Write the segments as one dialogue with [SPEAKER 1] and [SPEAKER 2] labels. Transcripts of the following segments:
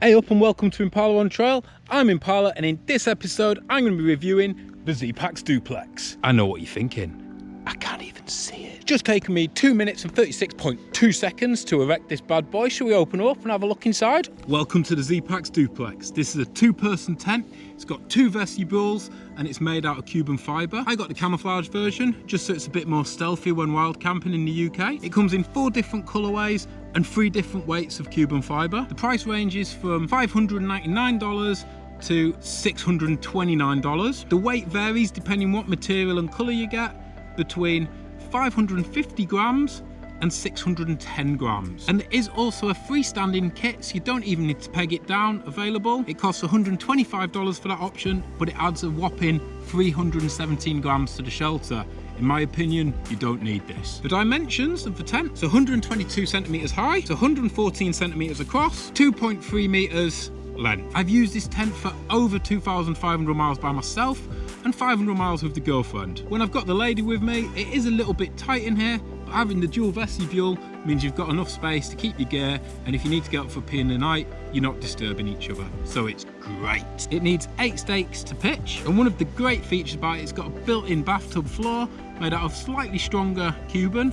[SPEAKER 1] Hey up and welcome to Impala on Trail. I'm Impala and in this episode I'm going to be reviewing the Zpacks Duplex. I know what you're thinking. I can't even see it. Just taken me 2 minutes and 36.2 seconds to erect this bad boy. Shall we open up and have a look inside? Welcome to the Zpacks Duplex. This is a two person tent. It's got two vestibules and it's made out of Cuben fibre. I got the camouflage version just so it's a bit more stealthy when wild camping in the UK. It comes in four different colourways and three different weights of Cuben fibre. The price ranges from $599 to $629. The weight varies depending on what material and colour you get between 550 grams and 610 grams. And there is also a freestanding kit, so you don't even need to peg it down, available. It costs $125 for that option, but it adds a whopping 317 grams to the shelter. In my opinion, you don't need this. The dimensions of the tent, it's 122 centimeters high, it's 114 centimeters across, 2.3 meters length. I've used this tent for over 2,500 miles by myself, and 500 miles with the girlfriend. When I've got the lady with me, it is a little bit tight in here, but having the dual vestibule means you've got enough space to keep your gear, and if you need to get up for pee in the night, you're not disturbing each other. So it's great. It needs eight stakes to pitch, and one of the great features about it, it's got a built-in bathtub floor made out of slightly stronger Cuben,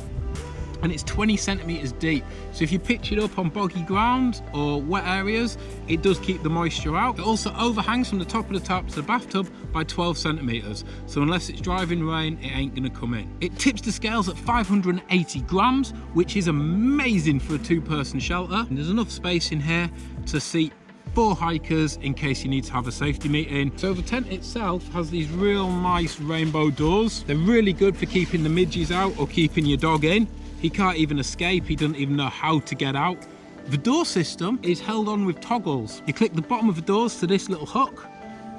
[SPEAKER 1] and it's 20 centimeters deep. So if you pitch it up on boggy ground or wet areas, it does keep the moisture out. It also overhangs from the top of the tap to the bathtub by 12 centimeters. So unless it's driving rain, it ain't gonna come in. It tips the scales at 580 grams, which is amazing for a two person shelter. And there's enough space in here to seat four hikers in case you need to have a safety meeting. So the tent itself has these real nice rainbow doors. They're really good for keeping the midges out or keeping your dog in. He can't even escape, he doesn't even know how to get out. The door system is held on with toggles. You click the bottom of the doors to this little hook,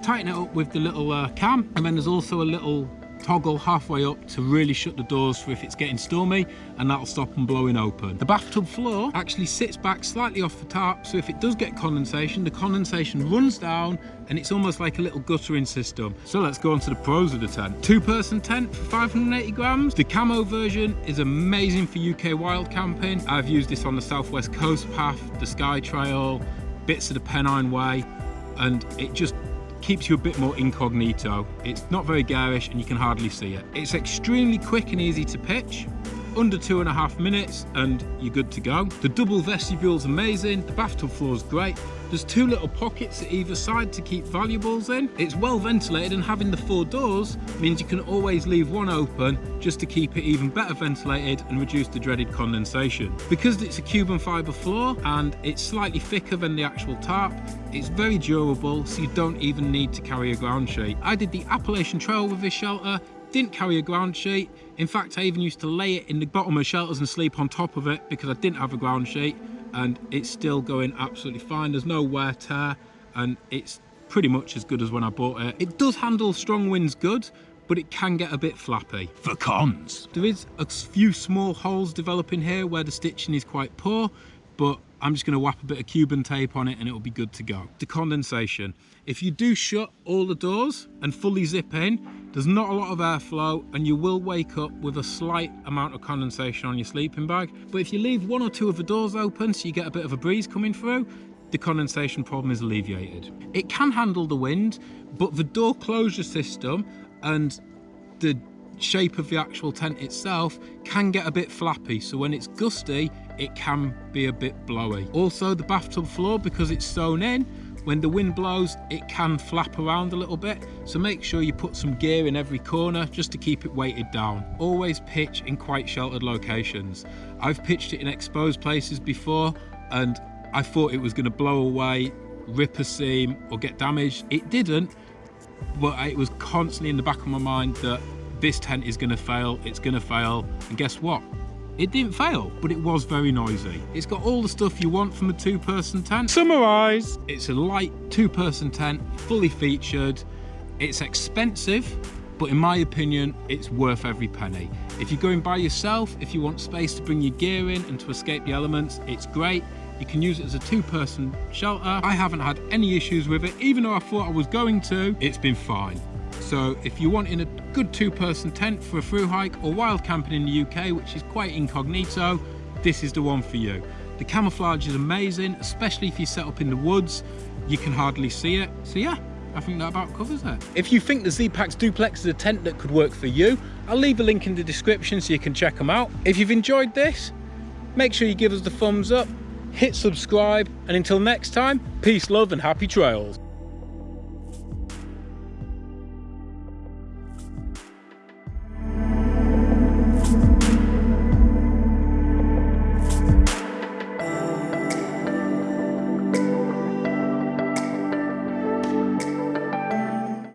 [SPEAKER 1] tighten it up with the little uh, cam, and then there's also a little toggle halfway up to really shut the doors for if it's getting stormy and that'll stop them blowing open. The bathtub floor actually sits back slightly off the top so if it does get condensation the condensation runs down and it's almost like a little guttering system. So let's go on to the pros of the tent. Two person tent for 580 grams. The camo version is amazing for UK wild camping. I've used this on the Southwest Coast Path, the Skye Trail, bits of the Pennine Way and it just keeps you a bit more incognito. It's not very garish and you can hardly see it. It's extremely quick and easy to pitch under two and a half minutes and you're good to go. The double vestibule is amazing, the bathtub floor is great. There's two little pockets at either side to keep valuables in. It's well ventilated and having the four doors means you can always leave one open just to keep it even better ventilated and reduce the dreaded condensation. Because it's a Cuben fibre floor and it's slightly thicker than the actual tarp, it's very durable so you don't even need to carry a ground sheet. I did the Appalachian Trail with this shelter didn't carry a ground sheet. In fact, I even used to lay it in the bottom of shelters and sleep on top of it because I didn't have a ground sheet and it's still going absolutely fine. There's no wear tear and it's pretty much as good as when I bought it. It does handle strong winds good, but it can get a bit flappy. For cons, there is a few small holes developing here where the stitching is quite poor, but I'm just going to whap a bit of Cuben tape on it and it'll be good to go. The condensation. If you do shut all the doors and fully zip in, there's not a lot of airflow and you will wake up with a slight amount of condensation on your sleeping bag. But if you leave one or two of the doors open so you get a bit of a breeze coming through, the condensation problem is alleviated. It can handle the wind, but the door closure system and the shape of the actual tent itself can get a bit flappy. So when it's gusty, it can be a bit blowy. Also the bathtub floor, because it's sewn in, when the wind blows, it can flap around a little bit. So make sure you put some gear in every corner just to keep it weighted down. Always pitch in quite sheltered locations. I've pitched it in exposed places before and I thought it was gonna blow away, rip a seam or get damaged. It didn't, but it was constantly in the back of my mind that this tent is gonna fail, it's gonna fail. And guess what? It didn't fail, but it was very noisy. It's got all the stuff you want from a two-person tent. Summarise! It's a light two-person tent, fully featured. It's expensive, but in my opinion, it's worth every penny. If you're going by yourself, if you want space to bring your gear in and to escape the elements, it's great. You can use it as a two-person shelter. I haven't had any issues with it, even though I thought I was going to, it's been fine. So if you're wanting a good two-person tent for a through hike or wild camping in the UK, which is quite incognito, this is the one for you. The camouflage is amazing, especially if you set up in the woods, you can hardly see it. So yeah, I think that about covers it. If you think the Zpacks Duplex is a tent that could work for you, I'll leave a link in the description so you can check them out. If you've enjoyed this, make sure you give us the thumbs up, hit subscribe, and until next time, peace, love, and happy trails.